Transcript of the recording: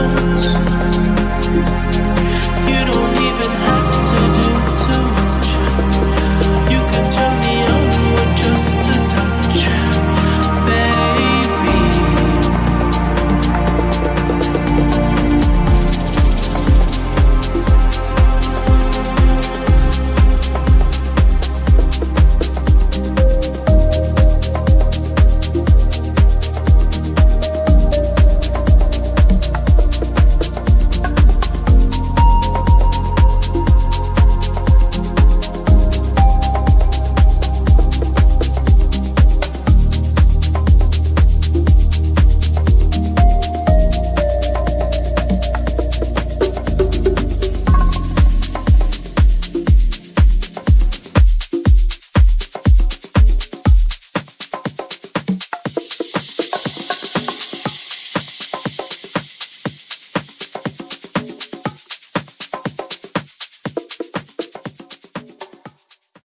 emotions